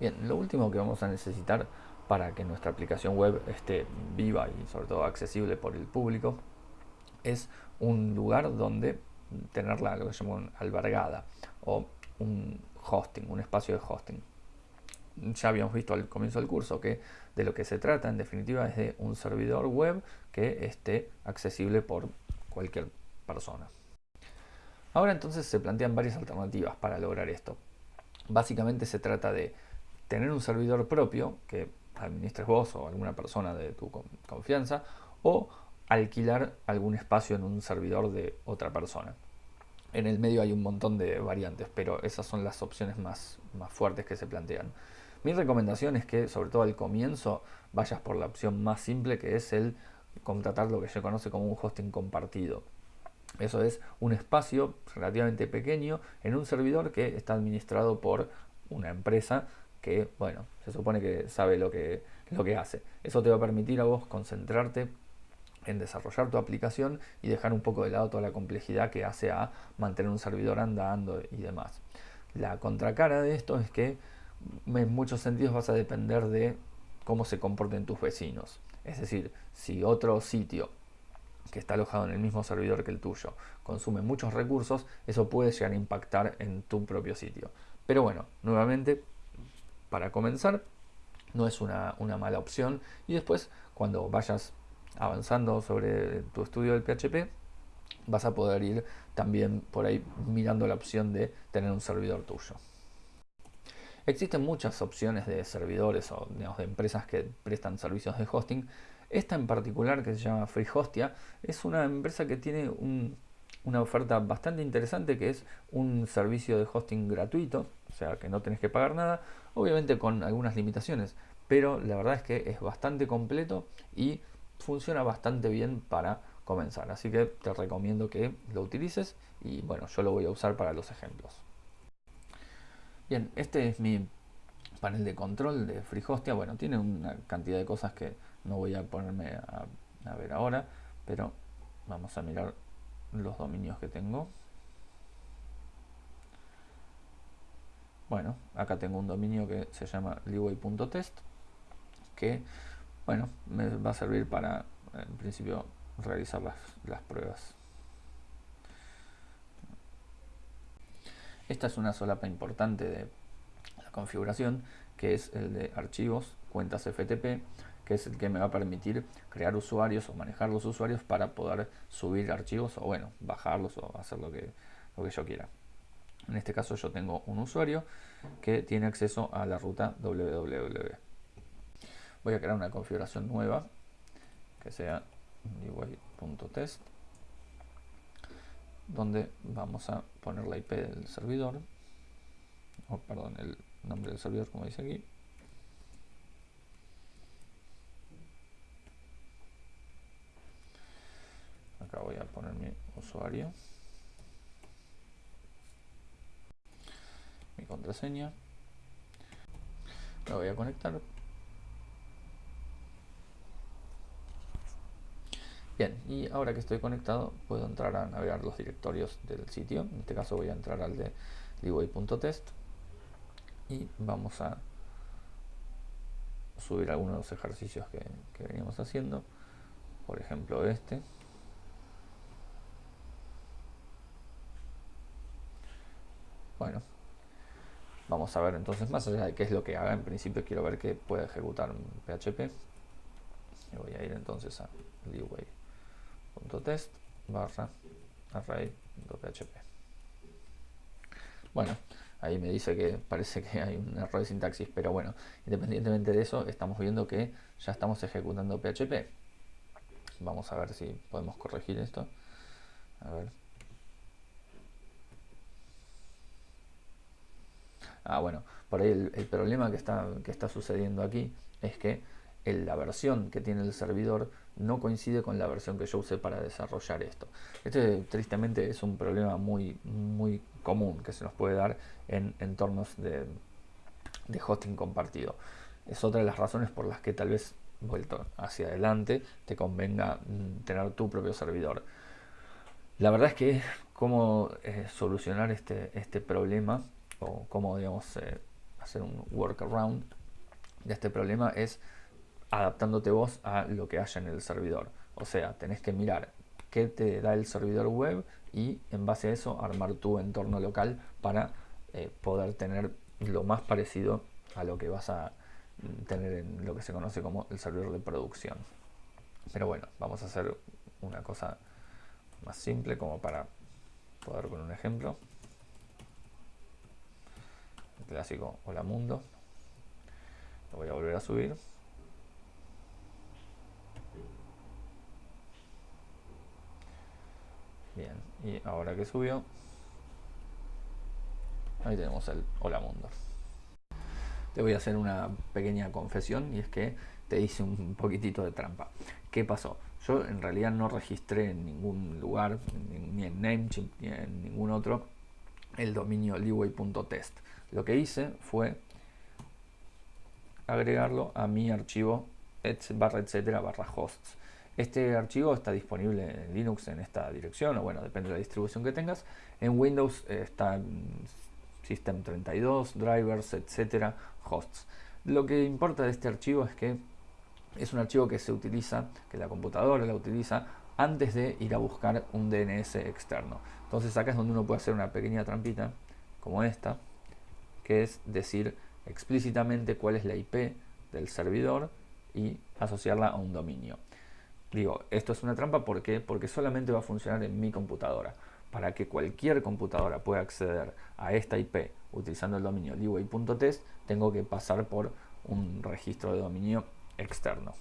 Bien, lo último que vamos a necesitar para que nuestra aplicación web esté viva y sobre todo accesible por el público es un lugar donde tenerla lo que llamamos albergada o un hosting, un espacio de hosting. Ya habíamos visto al comienzo del curso que de lo que se trata en definitiva es de un servidor web que esté accesible por cualquier persona. Ahora entonces se plantean varias alternativas para lograr esto. Básicamente se trata de tener un servidor propio que administres vos o alguna persona de tu confianza o alquilar algún espacio en un servidor de otra persona. En el medio hay un montón de variantes, pero esas son las opciones más, más fuertes que se plantean. Mi recomendación es que, sobre todo al comienzo, vayas por la opción más simple que es el contratar lo que se conoce como un hosting compartido. Eso es un espacio relativamente pequeño en un servidor que está administrado por una empresa que, bueno, se supone que sabe lo que, lo que hace. Eso te va a permitir a vos concentrarte en desarrollar tu aplicación y dejar un poco de lado toda la complejidad que hace a mantener un servidor andando y demás. La contracara de esto es que en muchos sentidos vas a depender de cómo se comporten tus vecinos. Es decir, si otro sitio que está alojado en el mismo servidor que el tuyo consume muchos recursos, eso puede llegar a impactar en tu propio sitio. Pero bueno, nuevamente, para comenzar, no es una, una mala opción. Y después, cuando vayas avanzando sobre tu estudio del PHP, vas a poder ir también por ahí mirando la opción de tener un servidor tuyo. Existen muchas opciones de servidores o de empresas que prestan servicios de hosting. Esta en particular, que se llama FreeHostia, es una empresa que tiene una oferta bastante interesante que es un servicio de hosting gratuito, o sea que no tenés que pagar nada, obviamente con algunas limitaciones, pero la verdad es que es bastante completo y funciona bastante bien para comenzar. Así que te recomiendo que lo utilices y bueno, yo lo voy a usar para los ejemplos. Bien, este es mi panel de control de FreeHostia. Bueno, tiene una cantidad de cosas que no voy a ponerme a, a ver ahora, pero vamos a mirar los dominios que tengo. Bueno, acá tengo un dominio que se llama leeway.test que bueno, me va a servir para, en principio, realizar las, pruebas. Esta es una solapa importante de la configuración, que es el de archivos, cuentas FTP, que es el que me va a permitir crear usuarios o manejar los usuarios para poder subir archivos o bueno, bajarlos o hacer lo que, lo que yo quiera. En este caso yo tengo un usuario que tiene acceso a la ruta www voy a crear una configuración nueva que sea UI.test donde vamos a poner la IP del servidor o perdón el nombre del servidor como dice aquí. Acá voy a poner mi usuario mi contraseña la voy a conectar Bien, y ahora que estoy conectado puedo entrar a navegar los directorios del sitio. En este caso voy a entrar al de liway.test y vamos a subir algunos de los ejercicios que, que veníamos haciendo. Por ejemplo este. Bueno, vamos a ver entonces más allá de qué es lo que haga. En principio quiero ver que puede ejecutar un PHP. Y voy a ir entonces a Leeway test barra array.php bueno ahí me dice que parece que hay un error de sintaxis pero bueno independientemente de eso estamos viendo que ya estamos ejecutando PHP vamos a ver si podemos corregir esto a ver ah bueno por ahí el, problema que está que está sucediendo aquí es que la versión que tiene el servidor no coincide con la versión que yo usé para desarrollar esto. Este tristemente es un problema muy, muy común que se nos puede dar en entornos de, de hosting compartido. Es otra de las razones por las que tal vez vuelto hacia adelante te convenga mm, tener tu propio servidor. La verdad es que cómo eh, solucionar este, este problema o cómo digamos eh, hacer un workaround de este problema es adaptándote vos a lo que haya en el servidor. O sea, tenés que mirar qué te da el servidor web y en base a eso armar tu entorno local para eh, poder tener lo más parecido a lo que vas a tener en lo que se conoce como el servidor de producción. Pero bueno, vamos a hacer una cosa más simple como para poder con un ejemplo. Clásico Hola Mundo. Lo voy a volver a subir. Bien, y ahora que subió, ahí tenemos el Hola Mundo. Te voy a hacer una pequeña confesión y es que te hice un poquitito de trampa. ¿Qué pasó? Yo en realidad no registré en ningún lugar, ni en Namecheap ni en ningún otro, el dominio leeway.test. Lo que hice fue agregarlo a mi archivo barra etcétera barra hosts. Este archivo está disponible en Linux en esta dirección, o bueno, depende de la distribución que tengas. En Windows está en System 32, drivers, etcétera, hosts. Lo que importa de este archivo es que es un archivo que se utiliza, que la computadora la utiliza antes de ir a buscar un DNS externo. Entonces acá es donde uno puede hacer una pequeña trampita, como esta, que es decir explícitamente cuál es la IP del servidor y asociarla a un dominio. Digo, esto es una trampa ¿por porque solamente va a funcionar en mi computadora. Para que cualquier computadora pueda acceder a esta IP utilizando el dominio leeway.test, tengo que pasar por un registro de dominio externo.